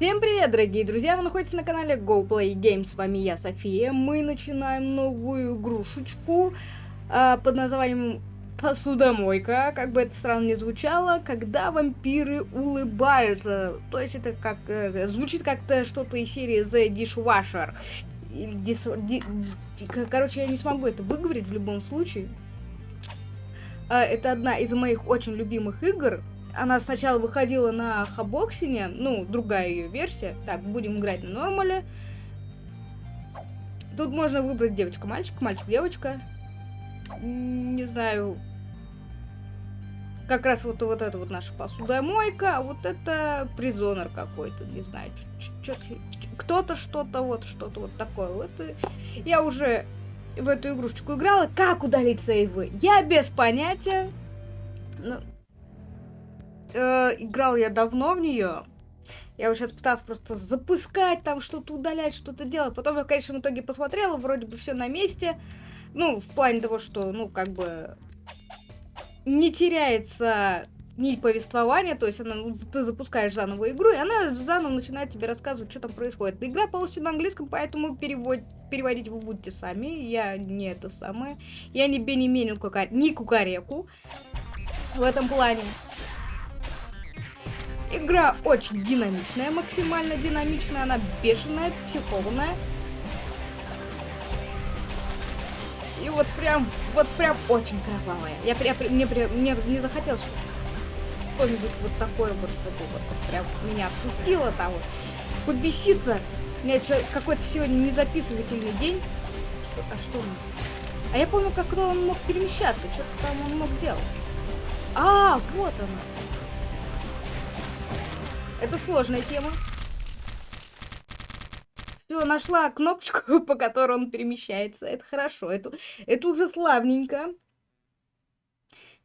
Всем привет, дорогие друзья! Вы находитесь на канале GoPlay Games. С вами я, София. Мы начинаем новую игрушечку э, под названием Посудомойка. Как бы это странно не звучало, когда вампиры улыбаются. То есть это как э, звучит как-то что-то из серии The Dishwasher. Или дис, ди, ди, короче, я не смогу это выговорить в любом случае. Э, это одна из моих очень любимых игр она сначала выходила на Xbox One, ну, другая ее версия. Так, будем играть на нормале. Тут можно выбрать девочка-мальчик, мальчик-девочка. Не знаю. Как раз вот, вот это вот наша посудомойка, а вот это prisoner какой-то, не знаю. Кто-то что-то, вот что-то вот такое. Вот я уже в эту игрушечку играла. Как удалить сейвы? Я без понятия. Ну, э, играл я давно в нее. Я вот сейчас пыталась просто запускать, там что-то удалять, что-то делать. Потом я в конечном итоге посмотрела, вроде бы все на месте. Ну, в плане того, что, ну, как бы не теряется нить повествования, то есть она, ну, ты запускаешь заново игру, и она заново начинает тебе рассказывать, что там происходит. Игра полностью на английском, поэтому перевод, переводить вы будете сами. Я не это самое. Я не Бенеминин, не Кукареку в этом плане. Игра очень динамичная, максимально динамичная, она бешеная, психованная. И вот прям, вот прям очень кровавая. Я, я, мне, мне не захотелось что-нибудь вот такое вот, чтобы вот, вот прям меня отпустило там вот. Побеситься. У меня какой-то сегодня незаписывательный день. Что, а что он? А я помню, как он мог перемещаться, что-то там он мог делать. А, вот она. Это сложная тема. Все, нашла кнопочку, по которой он перемещается. Это хорошо. Это, это уже славненько.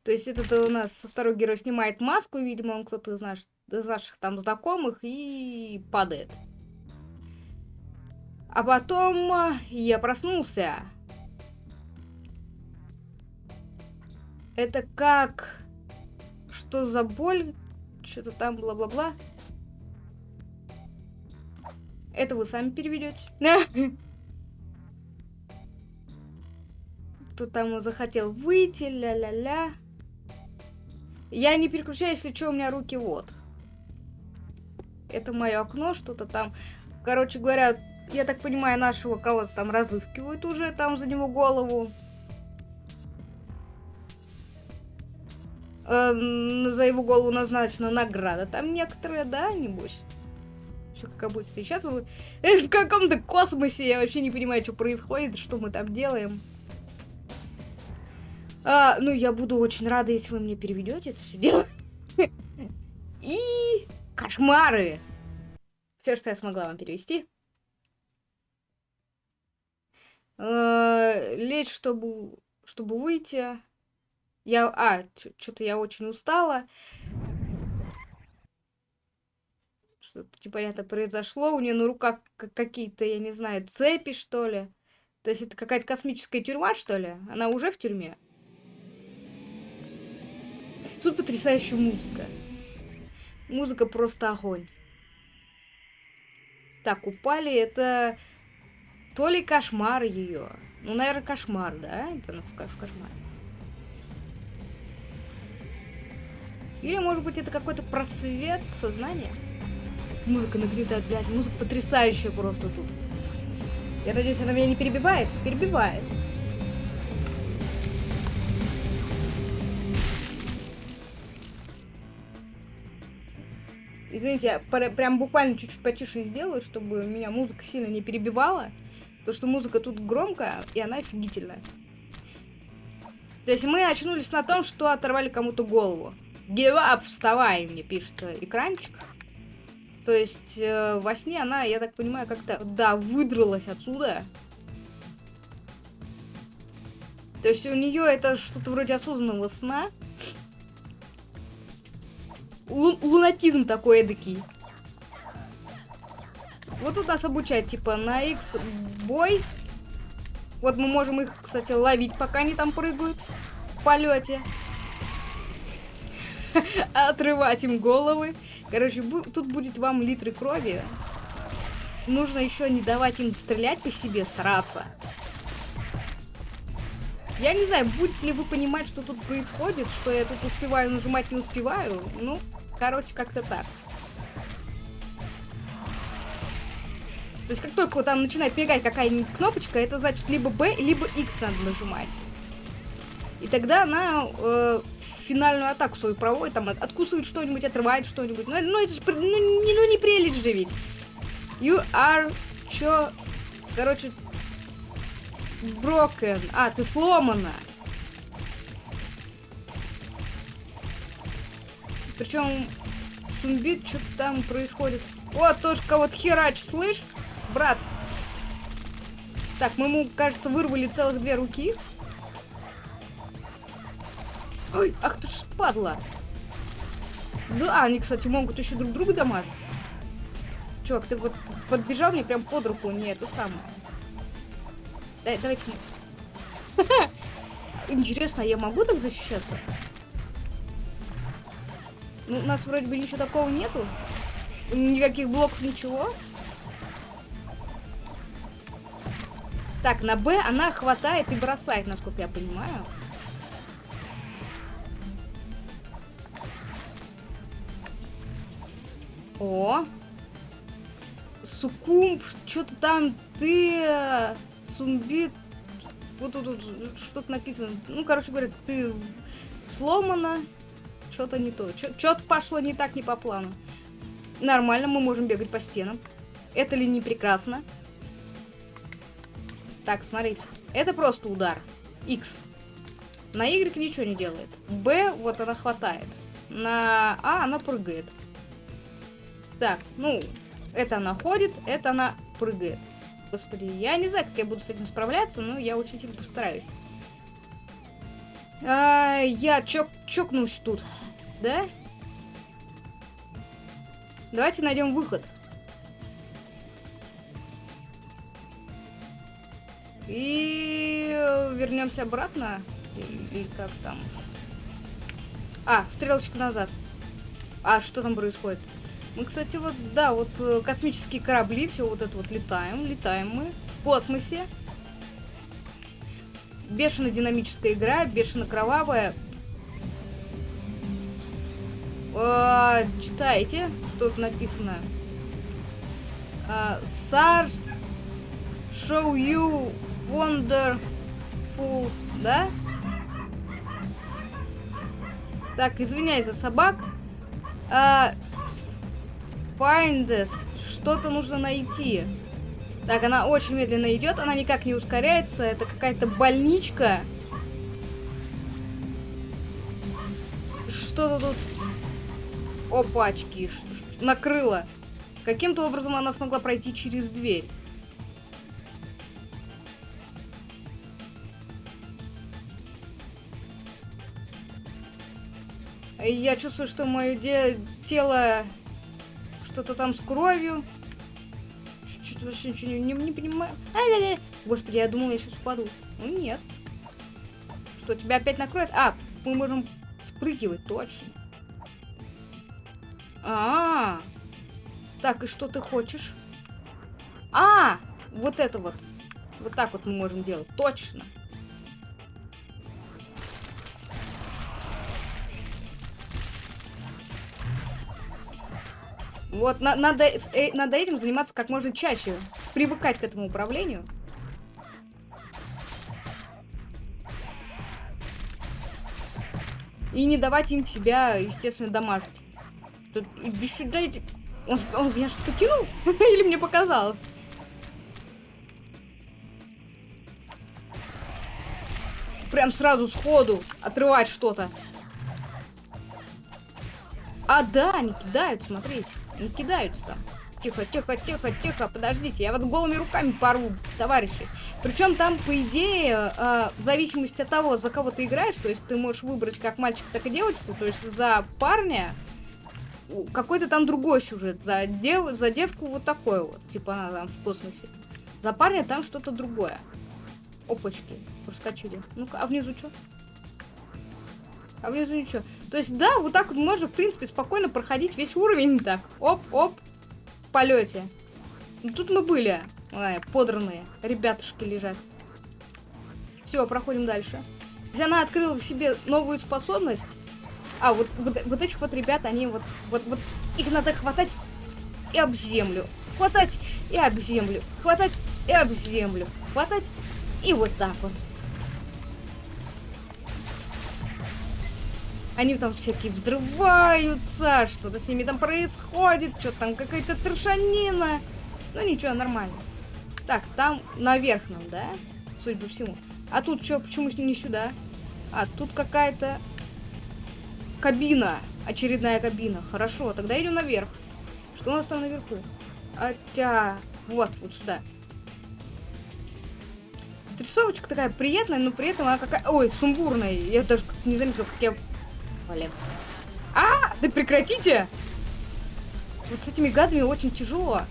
То есть этот у нас второй герой снимает маску, видимо, он кто-то из, из наших там знакомых и падает. А потом а, я проснулся. Это как... Что за боль? Что-то там бла-бла-бла. Это вы сами переведете. Тут там захотел выйти, ля-ля-ля. Я не переключаю, если что, у меня руки вот. Это мое окно, что-то там. Короче говоря, я так понимаю, нашего кого-то там разыскивают уже, там за него голову. Э, за его голову назначена награда. Там некоторые, да, небось? Все как обычно. Сейчас мы в каком-то космосе. Я вообще не понимаю, что происходит, что мы там делаем. А, ну, я буду очень рада, если вы мне переведете это все дело. И кошмары. Все, что я смогла вам перевести. А, лечь, чтобы, чтобы выйти. Я, а, что-то я очень устала что-то произошло. У нее на руках какие-то, я не знаю, цепи, что ли. То есть это какая-то космическая тюрьма, что ли? Она уже в тюрьме? Тут потрясающая музыка. Музыка просто огонь. Так, упали, это то ли кошмар ее. Ну, наверное, кошмар, да? Это ну, в кошмар. Или, может быть, это какой-то просвет сознания? Музыка нагнетает, блядь. Музыка потрясающая просто тут. Я надеюсь, она меня не перебивает? Перебивает. Извините, я прям буквально чуть-чуть потише сделаю, чтобы меня музыка сильно не перебивала. Потому что музыка тут громкая, и она офигительная. То есть мы очнулись на том, что оторвали кому-то голову. Give up, вставай, мне пишет экранчик. То есть э, во сне она, я так понимаю, как-то, да, выдралась отсюда. То есть у нее это что-то вроде осознанного сна. Лу лунатизм такой эдакий. Вот тут нас обучают, типа, на X бой. Вот мы можем их, кстати, ловить, пока они там прыгают в полете. Отрывать им головы. Короче, тут будет вам литры крови. Нужно еще не давать им стрелять по себе, стараться. Я не знаю, будете ли вы понимать, что тут происходит, что я тут успеваю нажимать, не успеваю. Ну, короче, как-то так. То есть, как только там начинает мигать какая-нибудь кнопочка, это значит либо B, либо X надо нажимать. И тогда она э, финальную атаку свою проводит, там откусывает что-нибудь, отрывает что-нибудь. Ну, ну это же ну, не, ну, не прелесть же ведь. You are... Чё? Короче... Broken. А, ты сломана. Причем Сумбит, что там происходит. Вот, тоже кого-то херач, слышь? Брат. Так, мы ему, кажется, вырвали целых две руки. Ой, ах ты ж падла. Да, они, кстати, могут еще друг друга дамажить. Чувак, ты вот подбежал мне прям под руку, не это самое. Дай, давайте. Интересно, а я могу так защищаться? Ну, у нас вроде бы ничего такого нету. Никаких блоков, ничего. Так, на Б она хватает и бросает, насколько я понимаю. О! Сукумб, что-то там ты... Сумбит... Вот тут что-то написано. Ну, короче говоря, ты сломана. Что-то не то. Что-то пошло не так, не по плану. Нормально, мы можем бегать по стенам. Это ли не прекрасно? Так, смотрите. Это просто удар. X. На Y ничего не делает. B, вот она хватает. На А она прыгает. Так, ну, это она ходит, это она прыгает. Господи, я не знаю, как я буду с этим справляться, но я очень сильно постараюсь. А, я чок чокнусь тут, да? Давайте найдем выход. И вернемся обратно. Или как там? А, стрелочка назад. А, что там происходит? Мы, кстати, вот, да, вот э, космические корабли, все вот это вот летаем, летаем мы в космосе. Бешено динамическая игра, бешено кровавая. Э, читайте, тут написано. Э, SARS show you wonderful, да? Так, извиняюсь за собак. А, Find this. Что-то нужно найти. Так, она очень медленно идет, она никак не ускоряется. Это какая-то больничка. Что-то тут... Опачки. Накрыло. Каким-то образом она смогла пройти через дверь. Я чувствую, что мое тело что-то там с кровью. Чуть-чуть вообще ничего не, не, не понимаю. Ай, ай, ай. Господи, я думала, я сейчас упаду. Ну нет. Что, тебя опять накроет? А, мы можем спрыгивать, точно. А, -а, а Так, и что ты хочешь? А, вот это вот. Вот так вот мы можем делать. Точно. Вот на надо, э, надо этим заниматься как можно чаще. Привыкать к этому управлению. И не давать им себя, естественно, дамажить. Тут, иди сюда, иди. Он, он меня что-то кинул? Или мне показалось? Прям сразу сходу отрывать что-то. А, да, они кидают, смотрите. Не кидаются там. Тихо, тихо, тихо, тихо, подождите, я вот голыми руками порву, товарищи. Причем там, по идее, э, в зависимости от того, за кого ты играешь, то есть ты можешь выбрать как мальчика, так и девочку, то есть за парня какой-то там другой сюжет, за, дев, за девку вот такой вот, типа она там в космосе. За парня там что-то другое. Опачки, проскочили. Ну-ка, а внизу что? А внизу ничего. То есть, да, вот так вот можно, в принципе, спокойно проходить весь уровень. Так, оп-оп, в полете. Ну, тут мы были, а, подранные. Ребятушки лежат. Все, проходим дальше. Она открыла в себе новую способность. А, вот, вот, вот этих вот ребят, они вот, вот, вот, их надо хватать и об землю. Хватать и об землю. Хватать и об землю. Хватать и вот так вот. Они там всякие взрываются, что-то с ними там происходит, что-то там какая-то трешанина. Ну ничего, нормально. Так, там наверх нам, да? Судя по всему. А тут что, почему не сюда? А, тут какая-то кабина. Очередная кабина. Хорошо, тогда идем наверх. Что у нас там наверху? Хотя... Вот, вот сюда. Рисовочка такая приятная, но при этом она какая... Ой, сумбурная. Я даже не заметила, как я... Блин. А, да прекратите! Вот с этими гадами очень тяжело.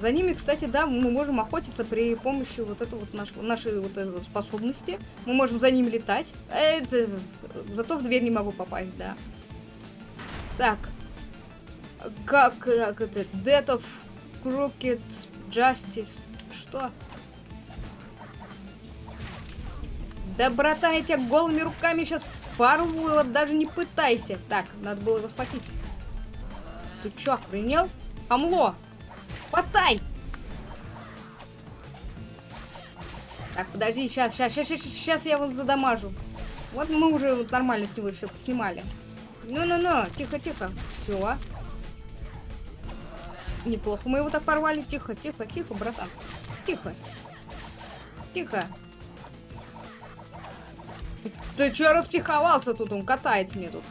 За ними, кстати, да, мы можем охотиться при помощи вот этой вот наш, нашей вот этой вот способности. Мы можем за ними летать. Это... Зато в дверь не могу попасть, да. Так. Как, как это? Death of Crooked Justice. Что? Да, братан, я тебя голыми руками сейчас порву, вот даже не пытайся. Так, надо было его схватить. Ты чё, охренел? Амло! Хватай! Так, подожди, сейчас, сейчас, сейчас, сейчас, сейчас я его задамажу. Вот мы уже вот нормально с него все поснимали. Ну-ну-ну, тихо-тихо. Все. Неплохо мы его так порвали. Тихо, тихо, тихо, братан. Тихо. Тихо. Ты, что распиховался тут? Он катается мне тут.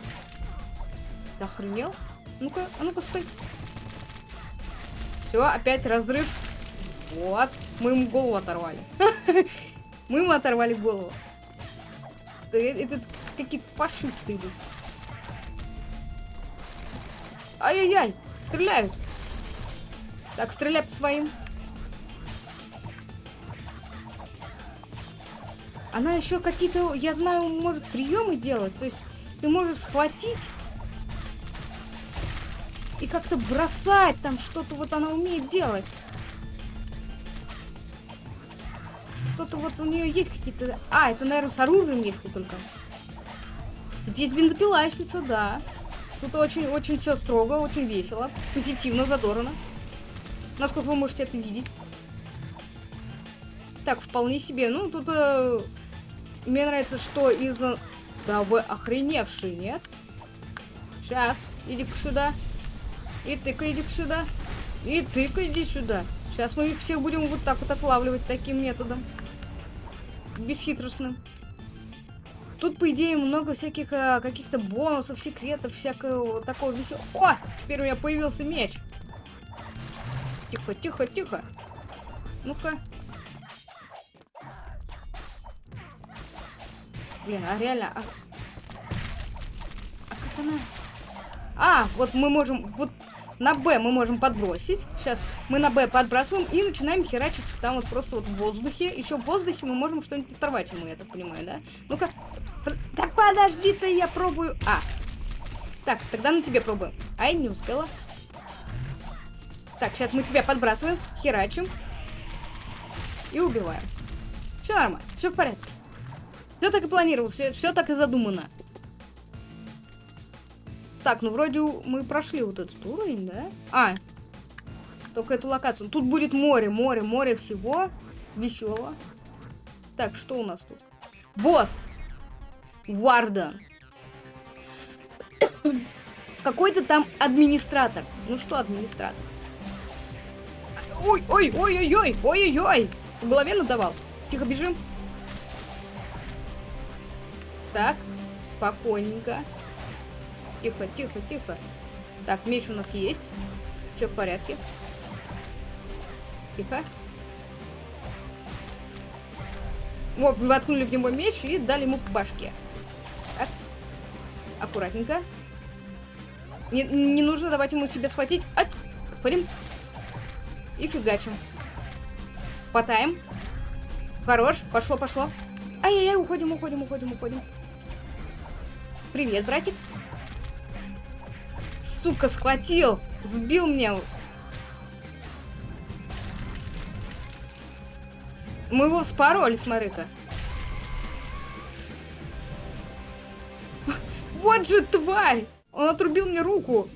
Ты охренел? Ну-ка, а ну-ка, стой. Все, опять разрыв. Вот. Мы ему голову оторвали. Мы ему оторвали голову. Это какие-то фашисты идут. Ай-яй-яй! Стреляют! Так, стреляй по своим. Она еще какие-то, я знаю, может приемы делать. То есть ты можешь схватить и как-то бросать там что-то вот она умеет делать. Что-то вот у нее есть какие-то... А, это, наверное, с оружием если только. Тут есть бензопила, если что, да. Тут очень-очень все строго, очень весело, позитивно, задорно. Насколько вы можете это видеть. Так, вполне себе. Ну, тут э, мне нравится, что из... Да вы охреневшие, нет? Сейчас, иди сюда. И ты-ка иди сюда. И ты-ка иди сюда. Сейчас мы их всех будем вот так вот отлавливать таким методом. Бесхитростным. Тут, по идее, много всяких а, каких-то бонусов, секретов, всякого такого веселого. О! Теперь у меня появился меч. Тихо, тихо, тихо. Ну-ка. Блин, а реально... А... а как она... А, вот мы можем... Вот на Б мы можем подбросить. Сейчас мы на Б подбрасываем и начинаем херачить там вот просто вот в воздухе. Еще в воздухе мы можем что-нибудь оторвать ему, я так понимаю, да? Ну-ка. Да подожди ты, я пробую. А. Так, тогда на тебе пробуем. Ай, не успела. Так, сейчас мы тебя подбрасываем, херачим. И убиваем. Все нормально, все в порядке. Все так и планировал, все, все так и задумано. Так, ну вроде мы прошли вот этот уровень, да? А, только эту локацию. Тут будет море, море, море всего веселого. Так, что у нас тут? Босс! Вардан. Какой-то там администратор. Ну что администратор? Ой, ой, ой, ой, ой, ой, ой, ой. В голове надавал. Тихо, бежим. Так, спокойненько. Тихо, тихо, тихо. Так, меч у нас есть. Все в порядке. Тихо. Вот, воткнули в него меч и дали ему по башке. Так. Аккуратненько. Не, не нужно давать ему себя схватить. Отходим. И фигачим. Хватаем. Хорош. Пошло, пошло. Ай-яй-яй, уходим, уходим, уходим, уходим. Привет, братик. Сука, схватил. Сбил меня. Мы его вспороли, смотри-ка. Вот же тварь! Он отрубил мне руку.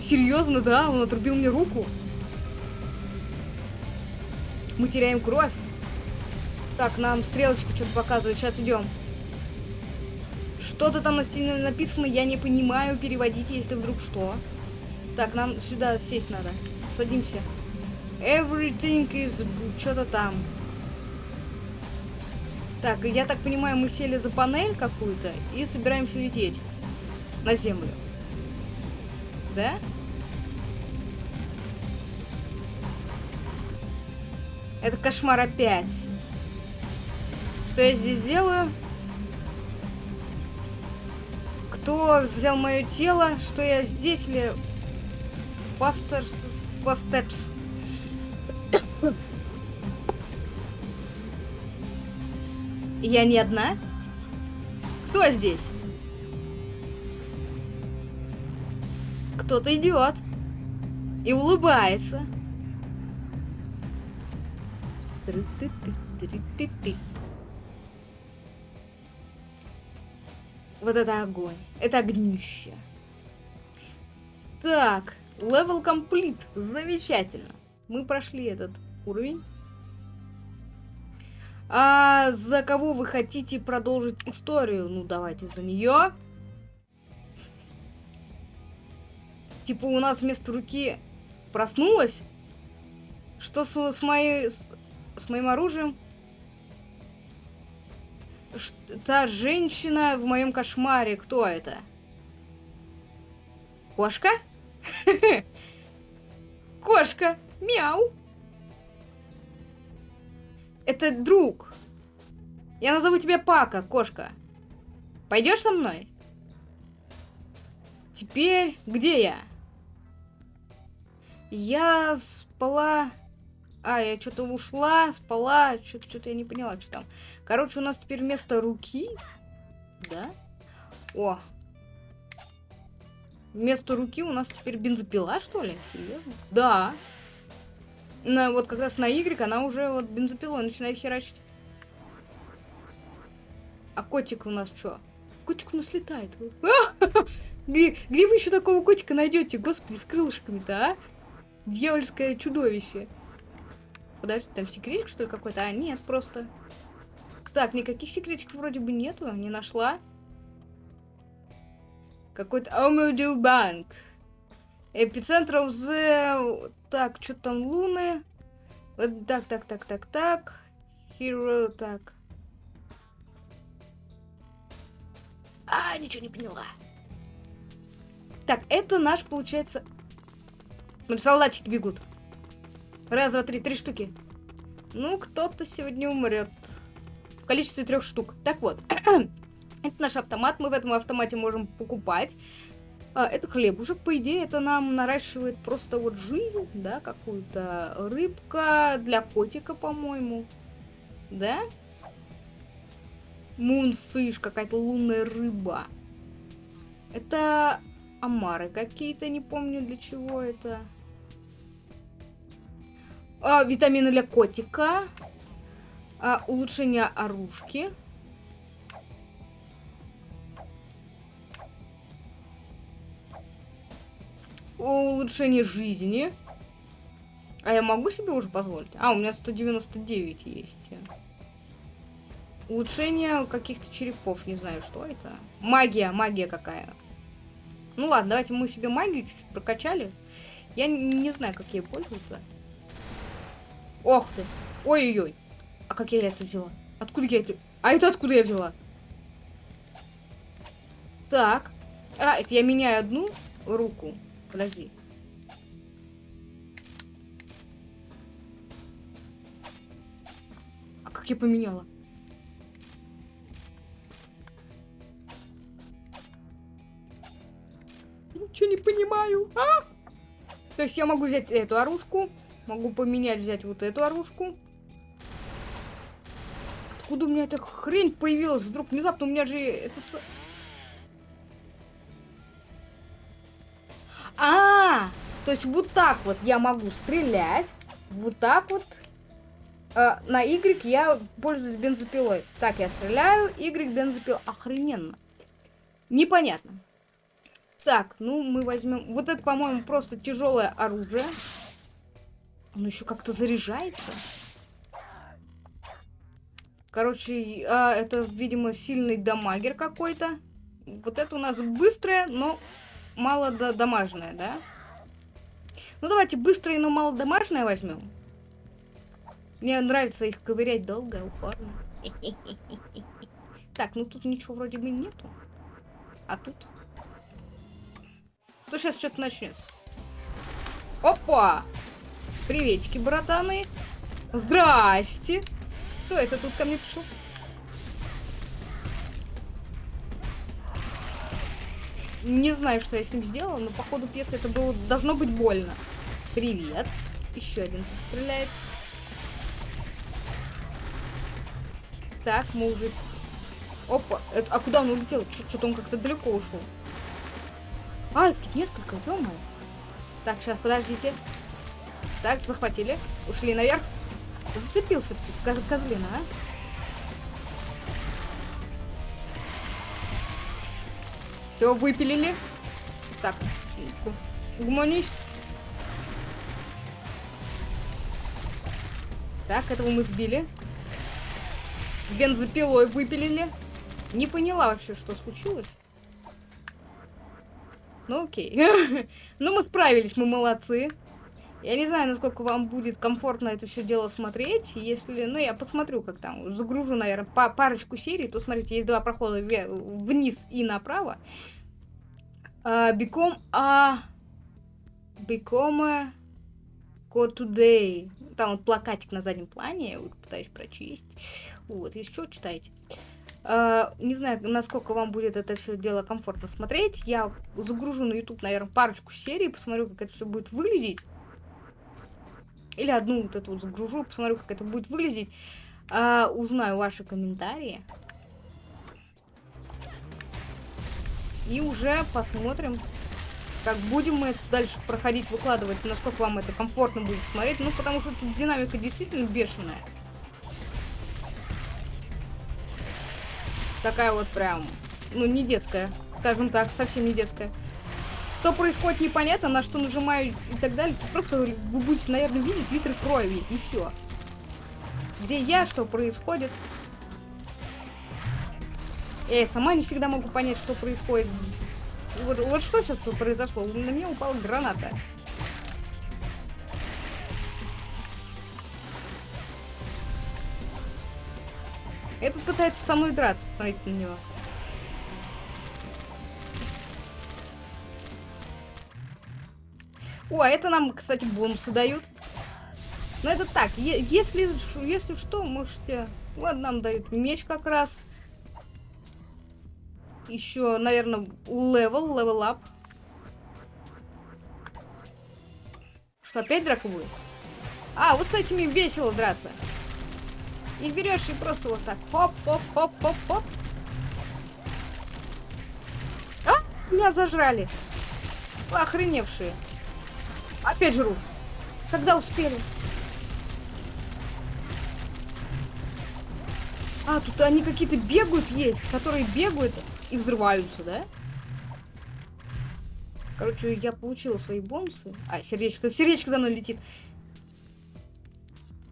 Серьезно, да? Он отрубил мне руку. Мы теряем кровь. Так, нам стрелочка что-то показывает. Сейчас идем. Что-то там на стене написано, я не понимаю. Переводите, если вдруг что. Так, нам сюда сесть надо. Садимся. Everything is... Что-то там. Так, я так понимаю, мы сели за панель какую-то и собираемся лететь на землю. Да? Это кошмар опять. Что я здесь делаю? Кто взял мое тело? Что я здесь или... Пастерс... Пастепс. Я не одна? Кто здесь? Кто-то идет. И улыбается. Вот это огонь. Это огнище. Так, level complete. Замечательно. Мы прошли этот уровень. А за кого вы хотите продолжить историю? Ну, давайте за нее. Типа у нас вместо руки проснулась? Что с, с моей... С, с моим оружием? Та женщина в моем кошмаре, кто это? Кошка? Кошка! Мяу! Это друг. Я назову тебя Пака, кошка. Пойдешь со мной? Теперь где я? Я спала... А, я что-то ушла, спала, что-то я не поняла, что там. Короче, у нас теперь вместо руки... Да? О! Вместо руки у нас теперь бензопила, что ли? Серьезно? Да на, вот как раз на Y она уже вот бензопилой начинает херачить. А котик у нас что? Котик у нас летает. Где, где вы еще такого котика найдете? Господи, с крылышками-то, а? Дьявольское чудовище. Подожди, там секретик, что ли, какой-то? А, нет, просто... Так, никаких секретиков вроде бы нету, не нашла. Какой-то Омеду Банк. Эпицентр the... Так, что там, луны? Так, так, так, так, так. Hero, так. А, ничего не поняла. Так, это наш, получается... Солдатики бегут. Раз, два, три, три штуки. Ну, кто-то сегодня умрет. В количестве трех штук. Так вот. это наш автомат. Мы в этом автомате можем покупать. А, это хлебушек, по идее, это нам наращивает просто вот жизнь, да, какую-то рыбка для котика, по-моему, да? Мунфиш, какая-то лунная рыба. Это омары какие-то, не помню для чего это. А, витамины для котика. А, улучшение оружки. улучшение жизни. А я могу себе уже позволить? А, у меня 199 есть. Улучшение каких-то черепов, не знаю, что это. Магия, магия какая. Ну ладно, давайте мы себе магию чуть-чуть прокачали. Я не, знаю, как ей пользоваться. Ох ты. Ой-ой-ой. А как я это взяла? Откуда я это... А это откуда я взяла? Так. А, это я меняю одну руку. Подожди. А как я поменяла? Ничего не понимаю. А? То есть я могу взять эту оружку. Могу поменять, взять вот эту оружку. Откуда у меня эта хрень появилась? Вдруг внезапно у меня же это... А, -а, а, то есть вот так вот я могу стрелять, вот так вот. Э, на Y я пользуюсь бензопилой. Так, я стреляю, Y бензопил. Охрененно. Непонятно. Так, ну мы возьмем... Вот это, по-моему, просто тяжелое оружие. Оно еще как-то заряжается. Короче, а, это, видимо, сильный дамагер какой-то. Вот это у нас быстрое, но мало дамажное, да? Ну, давайте быстрое, но мало дамажное возьмем. Мне нравится их ковырять долго, упорно. Так, ну тут ничего вроде бы нету. А тут? То сейчас что-то начнется. Опа! Приветики, братаны. Здрасте. Кто это тут ко мне пришел? Не знаю, что я с ним сделала, но по ходу пьесы это было должно быть больно. Привет. Еще один стреляет. Так, мы уже... Опа, это... а куда он улетел? Что-то он как-то далеко ушел. А, их тут несколько, ё -моё. Так, сейчас, подождите. Так, захватили. Ушли наверх. Зацепил все-таки козлина, а? Все, выпилили. Так, гуманись. Так, этого мы сбили. Бензопилой выпилили. Не поняла вообще, что случилось. Ну окей. ну мы справились, мы молодцы. Я не знаю, насколько вам будет комфортно это все дело смотреть. Если, ну, я посмотрю, как там, загружу, наверное, по парочку серий, то, смотрите, есть два прохода вниз и направо. Uh, become a... Become a... Today. Там вот плакатик на заднем плане, я вот пытаюсь прочесть. Вот, если что, читайте. Uh, не знаю, насколько вам будет это все дело комфортно смотреть. Я загружу на YouTube, наверное, парочку серий, посмотрю, как это все будет выглядеть. Или одну вот эту вот загружу, посмотрю, как это будет выглядеть. А, узнаю ваши комментарии. И уже посмотрим, как будем мы это дальше проходить, выкладывать, насколько вам это комфортно будет смотреть. Ну, потому что тут динамика действительно бешеная. Такая вот прям, ну, не детская, скажем так, совсем не детская. Что происходит, непонятно, на что нажимаю и так далее. Просто вы будете, наверное, видеть литры крови, и все. Где я, что происходит. Я сама не всегда могу понять, что происходит. Вот, вот что сейчас произошло? На меня упала граната. Этот пытается со мной драться, посмотрите на него. О, а это нам, кстати, бонусы дают. Но это так, если, если что, можете... Вот нам дают меч как раз. Еще, наверное, level, level up. Что, опять драка будет? А, вот с этими весело драться. Их берешь и просто вот так. Хоп-хоп-хоп-хоп-хоп. А, меня зажрали. Охреневшие. Опять жру. Когда успели? А, тут они какие-то бегают есть, которые бегают и взрываются, да? Короче, я получила свои бонусы. А, сердечко, сердечко за мной летит.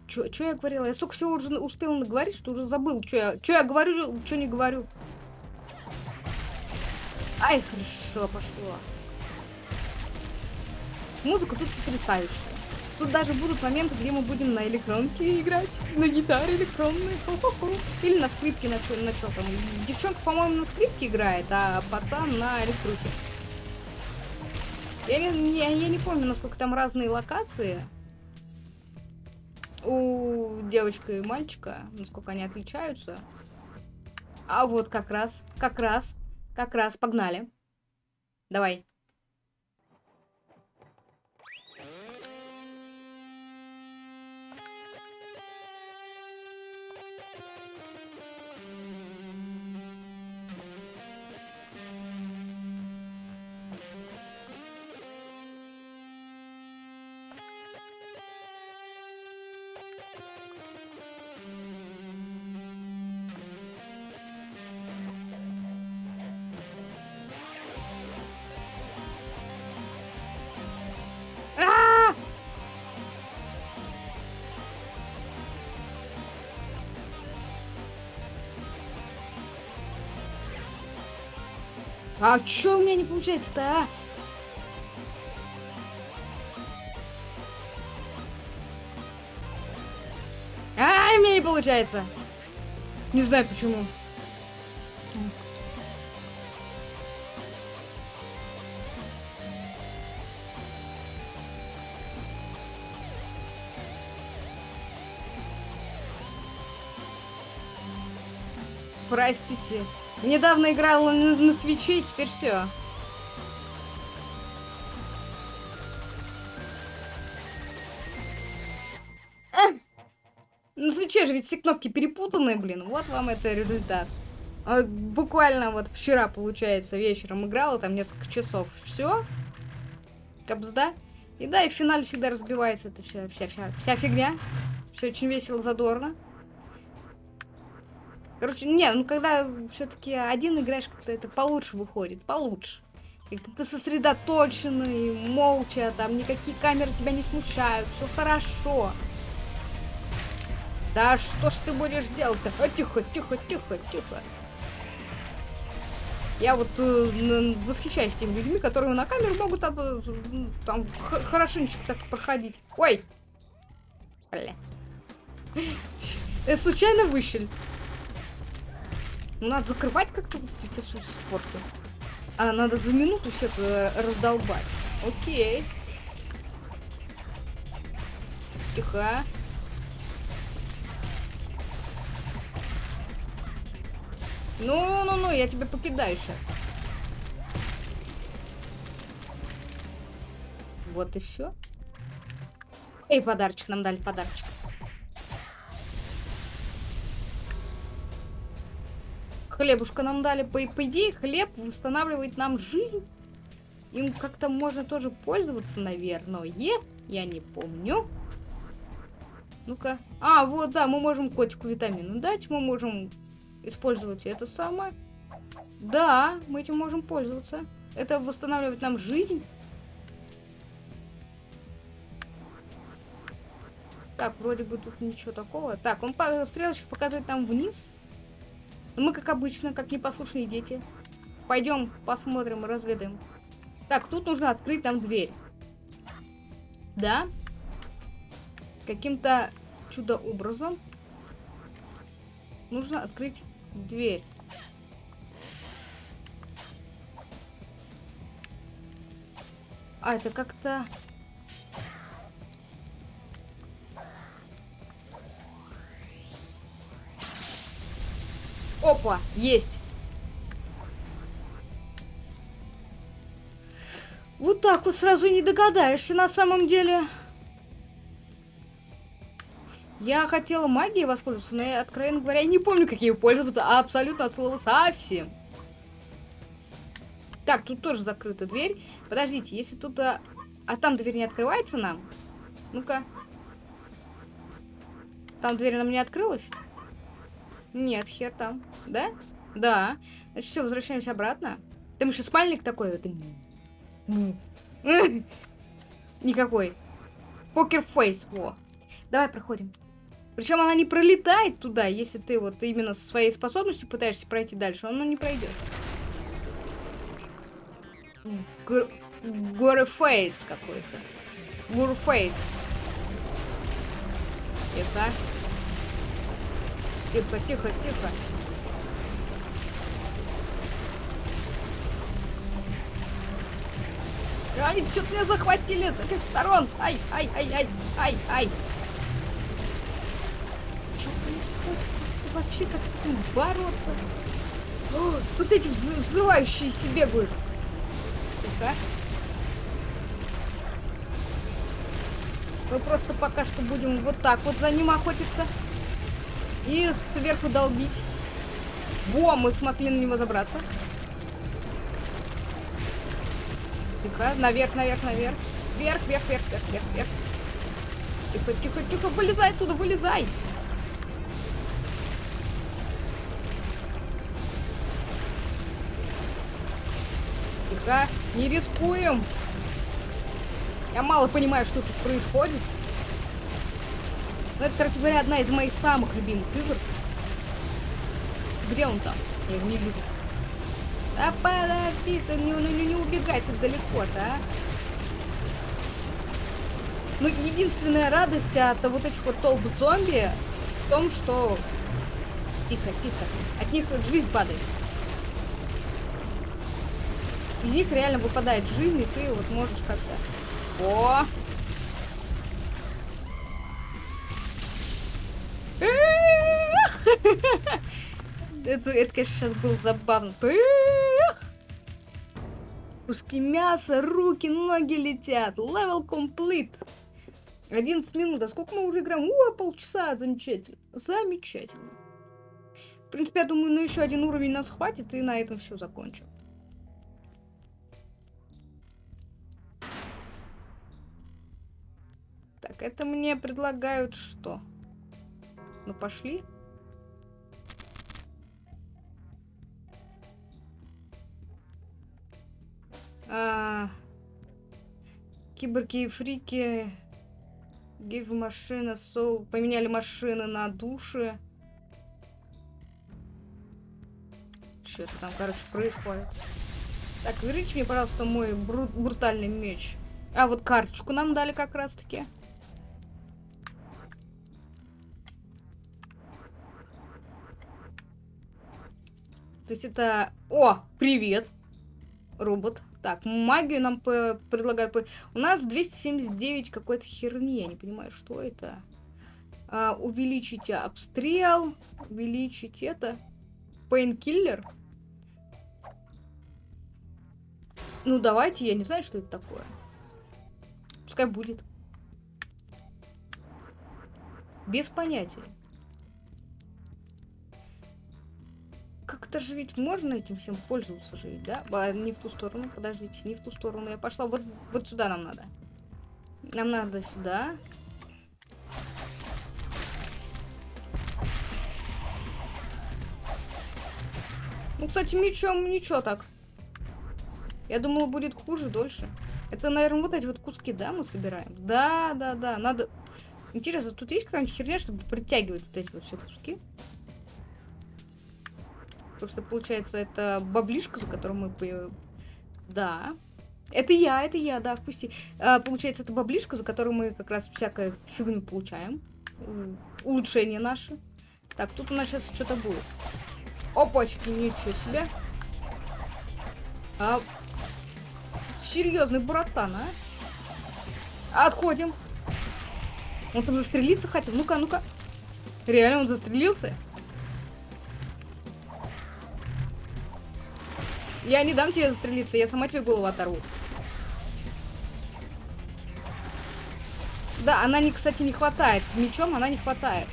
Чё, чё я говорила? Я столько всего уже успела наговорить, что уже забыл, что я, чё я говорю, что не говорю. Ай, хорошо, пошло. Музыка тут потрясающая. Тут даже будут моменты, где мы будем на электронке играть, на гитаре электронной, хо -хо -хо. или на скрипке, на чё, на чё там. Девчонка, по-моему, на скрипке играет, а пацан на электруке. Я не, я, я не помню, насколько там разные локации у девочки и мальчика, насколько они отличаются. А вот как раз, как раз, как раз, погнали. Давай. А чё у меня не получается-то, а? А, у меня не получается. Не знаю почему. Простите. Недавно играла на, на свече, теперь все. На свече же ведь все кнопки перепутаны, блин. Вот вам это результат. А, буквально вот вчера, получается, вечером играла, там несколько часов. Все. Капсда. И да, и в финале всегда разбивается это вся, вся, вся, вся фигня. Все очень весело, задорно. Короче, не, ну когда все-таки один играешь, как-то это получше выходит, получше. Как-то ты сосредоточенный, молча, там никакие камеры тебя не смущают, все хорошо. Да что ж ты будешь делать-то? А, тихо, тихо, тихо, тихо. Я вот э, восхищаюсь теми людьми, которые на камеру могут там, э, там хорошенечко так проходить. Ой! Бля. Это случайно выщель. Ну, надо закрывать как-то вот эти спорты. А, надо за минуту все это раздолбать. Окей. Тихо. Ну-ну-ну, я тебя покидаю сейчас. Вот и все. Эй, подарочек, нам дали подарочек. Хлебушка нам дали. По, по идее, хлеб восстанавливает нам жизнь. Им как-то можно тоже пользоваться, наверное. Я не помню. Ну-ка. А, вот, да, мы можем котику витамины дать. Мы можем использовать это самое. Да, мы этим можем пользоваться. Это восстанавливает нам жизнь. Так, вроде бы тут ничего такого. Так, он по стрелочек показывает нам вниз. Мы, как обычно, как непослушные дети. Пойдем посмотрим, разведаем. Так, тут нужно открыть нам дверь. Да? Каким-то чудо-образом нужно открыть дверь. А, это как-то... Опа, есть. Вот так вот сразу не догадаешься на самом деле. Я хотела магией воспользоваться, но я, откровенно говоря, не помню, как ею пользоваться, абсолютно от слова совсем. Так, тут тоже закрыта дверь. Подождите, если тут... А, а там дверь не открывается нам? Ну-ка. Там дверь нам не открылась? Нет, хер там. Да? Да. Значит, все, возвращаемся обратно. Там еще спальник такой. Вот. Никакой. Poker face, во. Давай проходим. Причем она не пролетает туда, если ты вот именно со своей способностью пытаешься пройти дальше, она не пройдет. Горефейс какой-то. Гурфейс. Тихо. Тихо, тихо, тихо. Ай, что-то меня захватили с этих сторон. Ай, ай, ай, ай, ай, ай. вообще как с этим бороться? О, вот эти взрывающиеся бегают. Ну-ка. Мы просто пока что будем вот так вот за ним охотиться. И сверху долбить. Во, мы смогли на него забраться. Тихо, наверх, наверх, наверх. Вверх, вверх, вверх, вверх, вверх, вверх. Тихо, тихо, тихо, вылезай оттуда, вылезай. Тихо, не рискуем. Я мало понимаю, что тут происходит. Но это, короче говоря, одна из моих самых любимых игр. Где он там? Я его не вижу. Да подожди, ты не, не, не, не убегай так далеко-то, а. Ну, единственная радость от вот этих вот толп зомби в том, что... Тихо, тихо. От них жизнь падает. Из них реально выпадает жизнь, и ты вот можешь как-то... О! Это, это, конечно, сейчас был забавно. Куски мяса, руки, ноги летят. Level complete. 11 минут. А сколько мы уже играем? О, полчаса. Замечательно. Замечательно. В принципе, я думаю, ну еще один уровень нас хватит, и на этом все закончим. Так, это мне предлагают что? Ну, пошли. А, киборги и фрики. Гейв машина, сол. Поменяли машины на души. Что-то там, короче, происходит. Так, верните мне, пожалуйста, мой бру брутальный меч. А, вот карточку нам дали как раз-таки. То есть это... О, привет, робот. Так, магию нам предлагают. У нас 279 какой-то херни. Я не понимаю, что это. А, увеличить обстрел. Увеличить это. Пейнкиллер. Ну, давайте, я не знаю, что это такое. Пускай будет. Без понятия. Как-то же ведь можно этим всем пользоваться же да? А, не в ту сторону, подождите, не в ту сторону. Я пошла, вот, вот сюда нам надо. Нам надо сюда. Ну, кстати, мечом ничего так. Я думала, будет хуже, дольше. Это, наверное, вот эти вот куски, да, мы собираем? Да, да, да, надо... Интересно, тут есть какая-нибудь херня, чтобы притягивать вот эти вот все куски? Потому что, получается, это баблишка, за которую мы... Да. Это я, это я, да, впусти. А, получается, это баблишка, за которую мы как раз всякое фигню получаем. Улучшение наше. Так, тут у нас сейчас что-то будет. Опачки, ничего себе. А, серьезный братан, а? Отходим. Он там застрелиться хотел. Ну-ка, ну-ка. Реально он застрелился? Я не дам тебе застрелиться, я сама тебе голову оторву. Да, она, не, кстати, не хватает. Мечом она не хватает.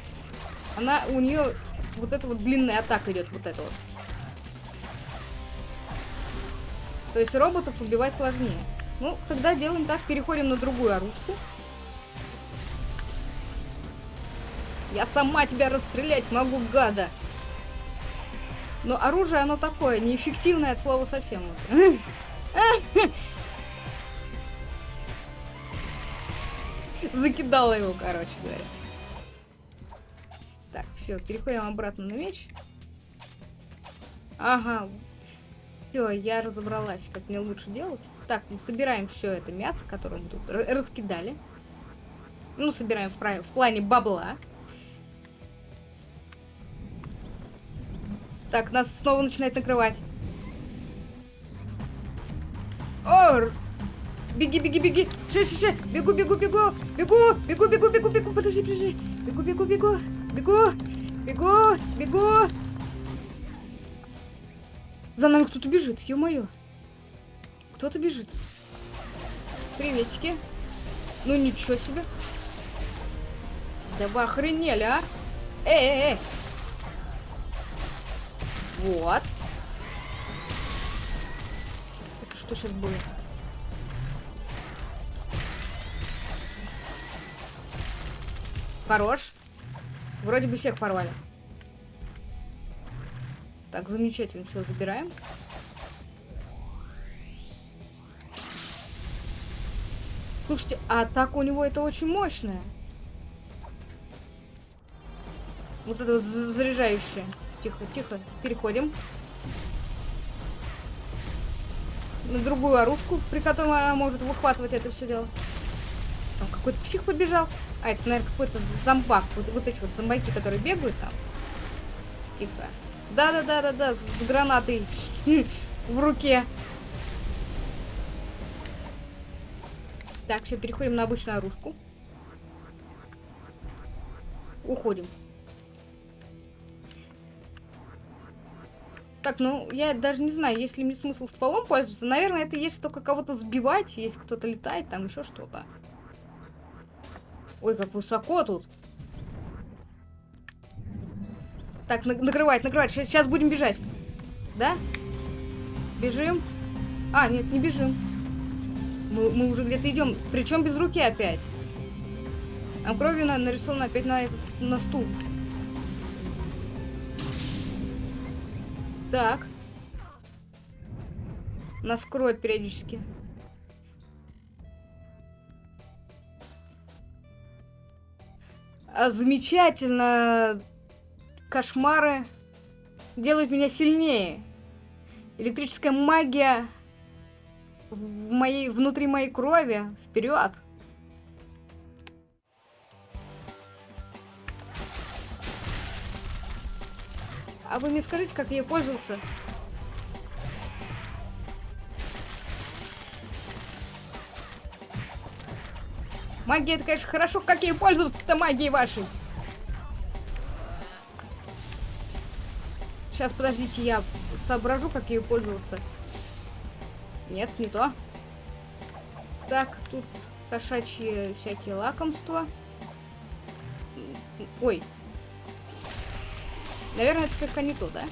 Она, у нее вот эта вот длинная атака идет, вот это вот. То есть роботов убивать сложнее. Ну, тогда делаем так, переходим на другую оружку. Я сама тебя расстрелять могу, гада. Но оружие, оно такое, неэффективное от слова совсем. Закидала его, короче говоря. Так, все, переходим обратно на меч. Ага. Все, я разобралась, как мне лучше делать. Так, мы собираем все это мясо, которое мы тут раскидали. Ну, собираем в, в плане бабла. Так, нас снова начинает накрывать. Ор! Беги, беги, беги! Ше, ше, ше! Бегу, бегу, бегу! Бегу! Бегу, бегу, бегу, бегу! Подожди, подожди! Бегу, бегу, бегу! Бегу! Бегу! Бегу! За нами кто-то бежит, ё-моё. Кто-то бежит. Приветики. Ну ничего себе. Да вы охренели, а? Эй, эй, эй! Вот. Это что сейчас будет? Хорош. Вроде бы всех порвали. Так, замечательно. Все, забираем. Слушайте, а атака у него это очень мощная. Вот это заряжающее. Тихо, тихо. Переходим. на другую оружку, при которой она может выхватывать это все дело. Там какой-то псих побежал. А, это, наверное, какой-то зомбак. Вот, вот эти вот зомбаки, которые бегают там. Тихо. Да-да-да-да-да, с гранатой в руке. Так, все, переходим на обычную оружку. Уходим. Так, ну, я даже не знаю, есть ли мне смысл стволом пользоваться. Наверное, это есть только кого-то сбивать, если кто-то летает, там еще что-то. Ой, как высоко тут. Так, на накрывать, накрывать. Сейчас будем бежать. Да? Бежим. А, нет, не бежим. Мы, мы уже где-то идем. Причем без руки опять. А кровью нарисовано опять на, этот, на стул. Так. Нас кроет периодически. А, замечательно. Кошмары делают меня сильнее. Электрическая магия в моей, внутри моей крови. Вперед! А вы мне скажите, как ей пользоваться? Магия, это, конечно, хорошо, как ей пользоваться-то магией вашей. Сейчас, подождите, я соображу, как ее пользоваться. Нет, не то. Так, тут кошачьи всякие лакомства. Ой, Наверное, это слегка не то, да?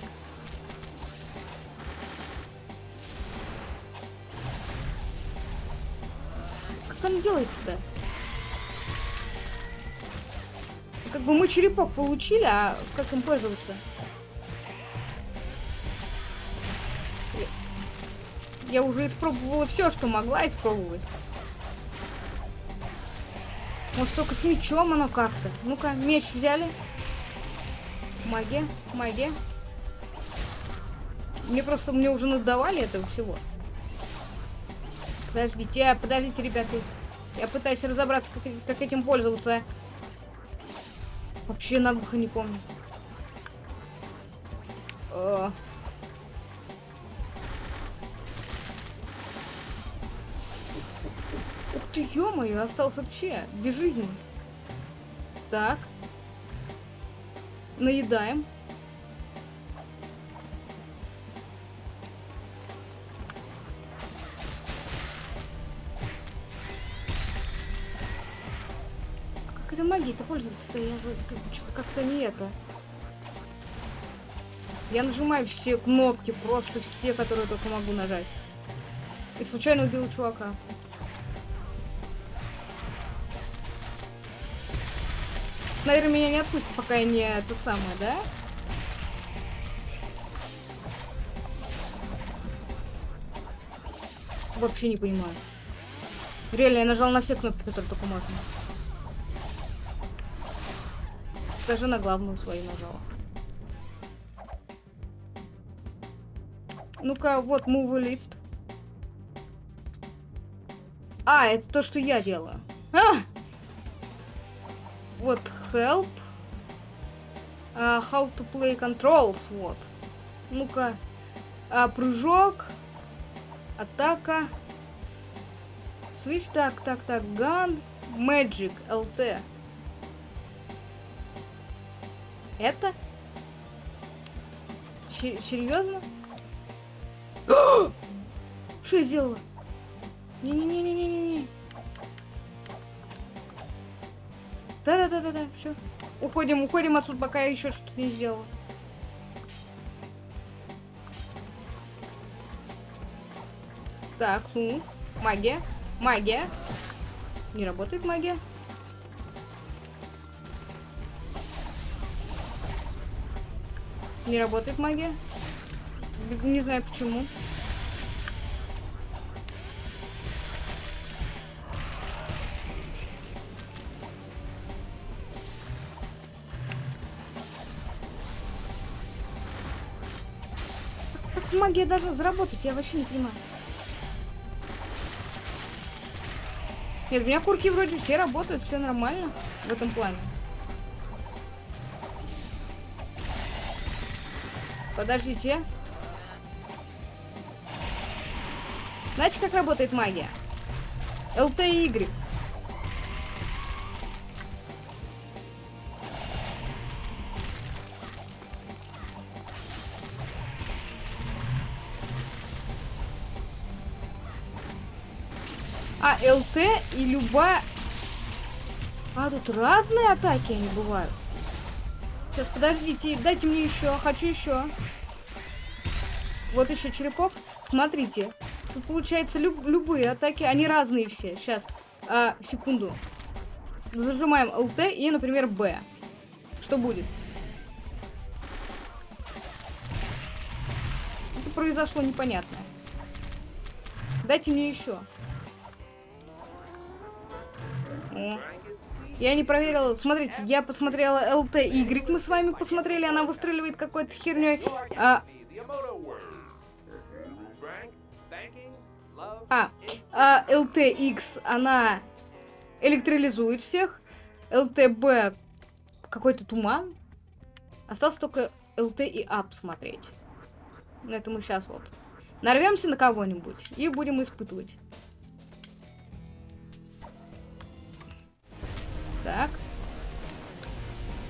Как он делается-то? Как бы мы черепок получили, а как им пользоваться? Я уже испробовала все, что могла испробовать. Может, только с мечом оно как-то. Ну-ка, меч взяли. Магия, магия. Мне просто, мне уже надавали этого всего. Подождите, а, подождите, ребята. Я пытаюсь разобраться, как, как этим пользоваться. Вообще наглухо не помню. О. Ух ты, ё-моё, остался вообще без жизни. Так наедаем. Как это магией-то пользоваться-то? Я как-то не это. Я нажимаю все кнопки, просто все, которые только могу нажать. И случайно убил чувака. Наверное, меня не отпустят, пока я не это самое, да? Вообще не понимаю. Реально, я нажал на все кнопки, которые только можно. Даже на главную свою нажала. Ну-ка, вот move lift. А, это то, что я делаю. А! Вот help. Uh, how to play controls. Вот. Ну-ка. Uh, прыжок. Атака. Switch. Так, так, так. Gun. Magic. LT. Это? Серьезно? Что я сделала? Не-не-не-не-не-не. Да-да-да-да-да, все. Уходим, уходим отсюда, пока я еще что-то не сделала. Так, ну, магия, магия. Не работает магия. Не работает магия. Не знаю почему. магия должна заработать? Я вообще не понимаю. Нет, у меня курки вроде все работают, все нормально в этом плане. Подождите. Знаете, как работает магия? ЛТ и Y. и любая... А, тут разные атаки они бывают. Сейчас, подождите, дайте мне еще, хочу еще. Вот еще черепок. Смотрите, тут получается люб любые атаки, они разные все. Сейчас, а, секунду. Зажимаем ЛТ и, например, Б. Что будет? Что-то произошло непонятное. Дайте мне еще. Я не проверила. Смотрите, я посмотрела ЛТ Y. Мы с вами посмотрели, она выстреливает какой-то херней. А, а, а LTX, она электролизует всех. ЛТБ какой-то туман. Осталось только ЛТ и А посмотреть. Но это мы сейчас вот нарвемся на кого-нибудь и будем испытывать. Так.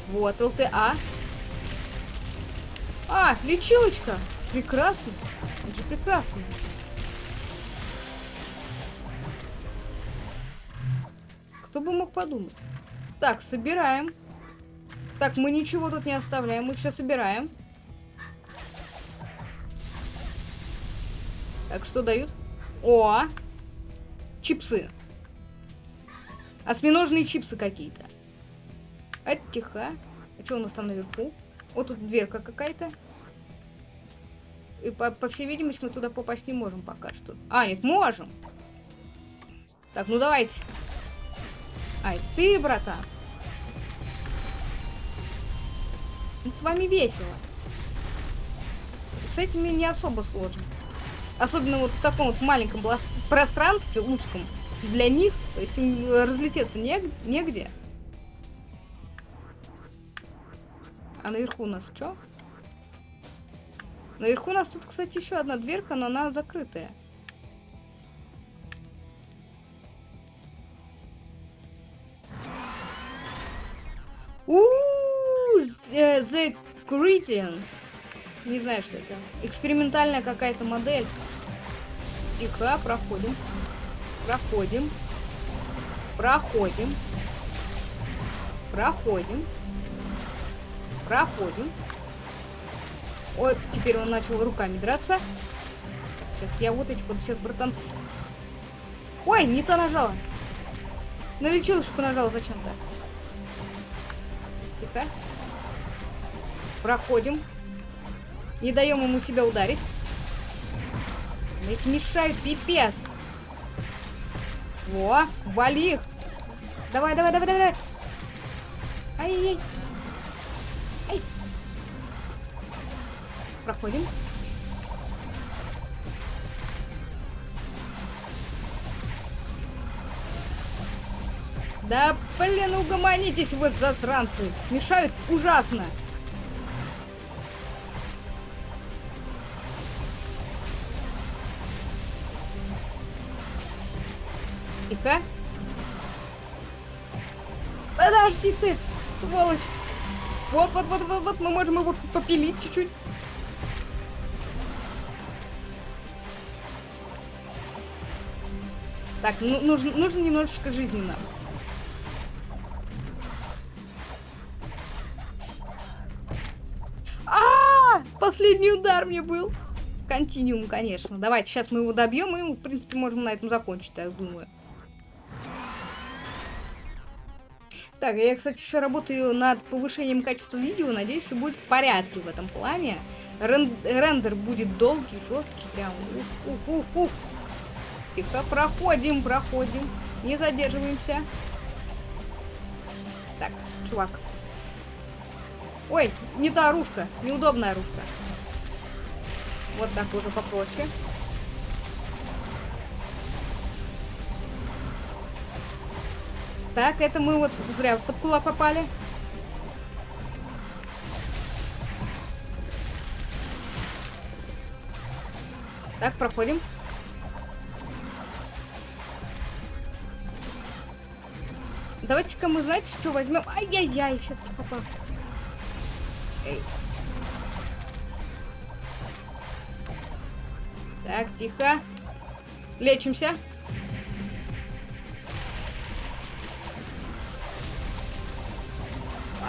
Вот, ЛТА. А, лечилочка. Прекрасно. Это же прекрасно. Кто бы мог подумать? Так, собираем. Так, мы ничего тут не оставляем, мы все собираем. Так, что дают? О! Чипсы. Осьминожные чипсы какие-то. Это тихо. А что у нас там наверху? Вот тут дверка какая-то. И по, по всей видимости мы туда попасть не можем пока что. А, нет, можем. Так, ну давайте. Ай, ты, братан. Ну, с вами весело. С, с этими не особо сложно. Особенно вот в таком вот маленьком пространстве, узком для них, то есть им разлететься не, негде. А наверху у нас что? Наверху у нас тут, кстати, еще одна дверка, но она закрытая. Ууу, э, The Gradient. Не знаю, что это. Экспериментальная какая-то модель. Тихо, проходим. Проходим. Проходим. Проходим. Проходим. Вот, теперь он начал руками драться. Сейчас я вот этих вот всех братан... Ой, не то нажала. На лечилочку нажала зачем-то. Тихо. Проходим. Не даем ему себя ударить. Эти мешают, пипец. Во, вали их. Давай, давай, давай, давай. Ай-яй-яй. Ай. Проходим. Да, блин, угомонитесь вы, засранцы. Мешают ужасно. Тихо. Подожди ты, сволочь. Вот, вот, вот, вот, вот, мы можем его попилить чуть-чуть. Так, ну, нужно, нужно немножечко жизни нам. А, -а, а Последний удар мне был. Континуум, конечно. Давайте, сейчас мы его добьем, и, в принципе, можем на этом закончить, я думаю. Так, я, кстати, еще работаю над повышением качества видео. Надеюсь, все будет в порядке в этом плане. Рен рендер будет долгий, жесткий, прям. Ух, ух, ух, ух. Тихо, проходим, проходим. Не задерживаемся. Так, чувак. Ой, не та оружка, неудобная оружка. Вот так уже попроще. Так, это мы вот зря под кулак попали. Так, проходим. Давайте-ка мы, знаете, что возьмем? Ай-яй-яй, все-таки попал. Эй. Так, тихо. Лечимся.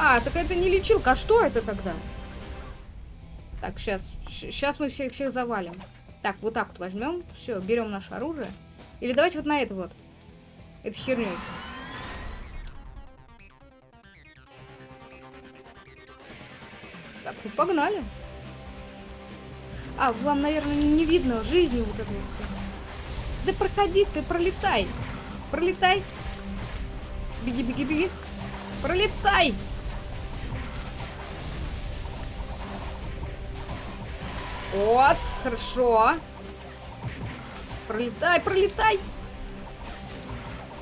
А, так это не лечилка. А что это тогда? Так, сейчас. Сейчас мы всех всех завалим. Так, вот так вот возьмем. Все, берем наше оружие. Или давайте вот на это вот. Это херней. Так, ну погнали. А, вам, наверное, не видно жизни вот этого все. Да проходи ты, пролетай. Пролетай. Беги, беги, беги. Пролетай. Вот, хорошо. Пролетай, пролетай.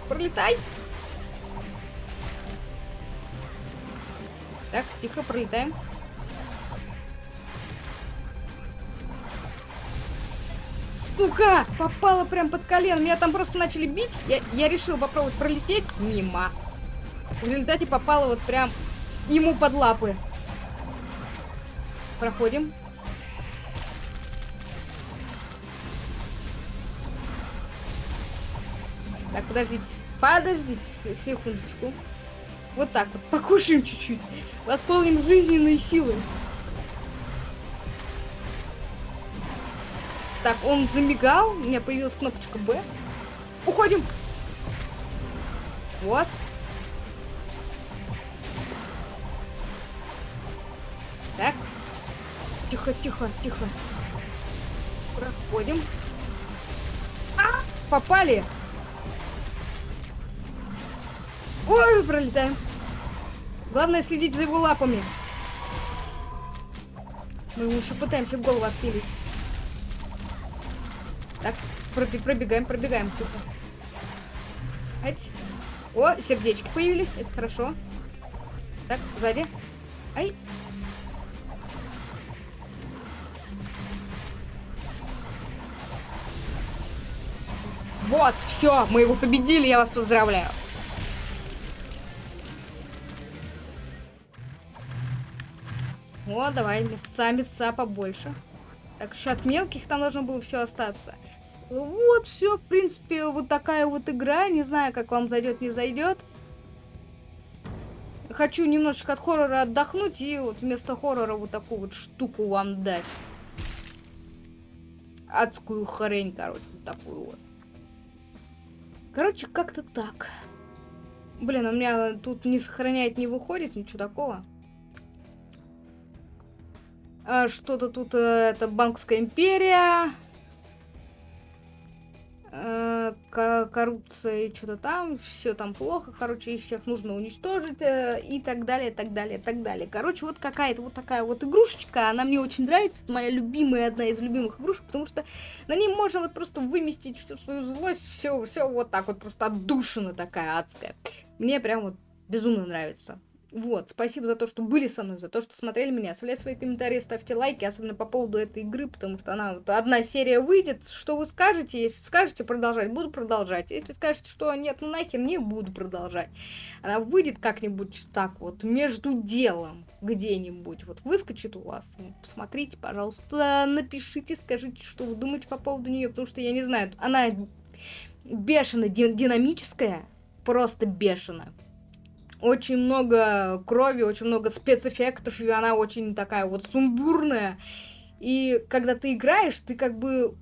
Пролетай. Так, тихо, пролетаем. Сука! Попала прям под колено. Меня там просто начали бить. Я, я решил попробовать пролететь мимо. В результате попала вот прям ему под лапы. Проходим. Так, подождите. Подождите секундочку. Вот так вот. Покушаем чуть-чуть. Восполним жизненные силы. Так, он замигал. У меня появилась кнопочка Б. Уходим. Вот. Так. Тихо, тихо, тихо. Проходим. А! Попали. Ой, пролетаем. Главное следить за его лапами. Мы ему еще пытаемся голову отпилить. Так, пробегаем, пробегаем. Ать. О, сердечки появились. Это хорошо. Так, сзади. Ай. Вот, все, мы его победили, я вас поздравляю. О, давай, мяса, мяса побольше. Так, еще от мелких там должно было все остаться. Вот, все, в принципе, вот такая вот игра. Не знаю, как вам зайдет, не зайдет. Хочу немножечко от хоррора отдохнуть и вот вместо хоррора вот такую вот штуку вам дать. Адскую хрень, короче, вот такую вот. Короче, как-то так. Блин, у меня тут не сохраняет, не выходит, ничего такого. А, Что-то тут, э, это банковская империя. Э, коррупция и что-то там, все там плохо, короче, их всех нужно уничтожить э, и так далее, так далее, так далее. Короче, вот какая-то вот такая вот игрушечка, она мне очень нравится, это моя любимая, одна из любимых игрушек, потому что на ней можно вот просто выместить всю свою злость, все, все вот так вот, просто отдушина такая адская. Мне прям вот безумно нравится. Вот, спасибо за то, что были со мной, за то, что смотрели меня. Оставляйте свои комментарии, ставьте лайки, особенно по поводу этой игры, потому что она вот одна серия выйдет. Что вы скажете? Если скажете продолжать, буду продолжать. Если скажете, что нет, ну нахер, не буду продолжать. Она выйдет как-нибудь так вот, между делом где-нибудь. Вот выскочит у вас. Посмотрите, пожалуйста, напишите, скажите, что вы думаете по поводу нее, потому что я не знаю, она бешено динамическая, просто бешено очень много крови, очень много спецэффектов, и она очень такая вот сумбурная. И когда ты играешь, ты как бы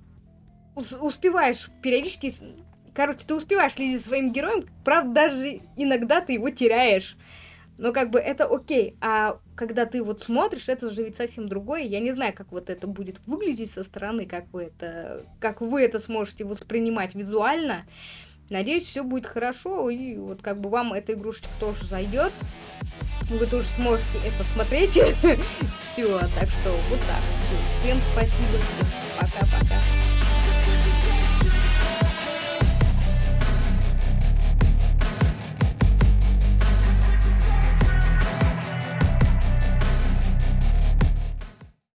успеваешь периодически... Короче, ты успеваешь следить за своим героем, правда, даже иногда ты его теряешь. Но как бы это окей. А когда ты вот смотришь, это же ведь совсем другое. Я не знаю, как вот это будет выглядеть со стороны, как вы это, как вы это сможете воспринимать визуально. Надеюсь, все будет хорошо, и вот как бы вам эта игрушечка тоже зайдет. Вы тоже сможете это смотреть. Все, так что вот так. Всем спасибо. Пока-пока.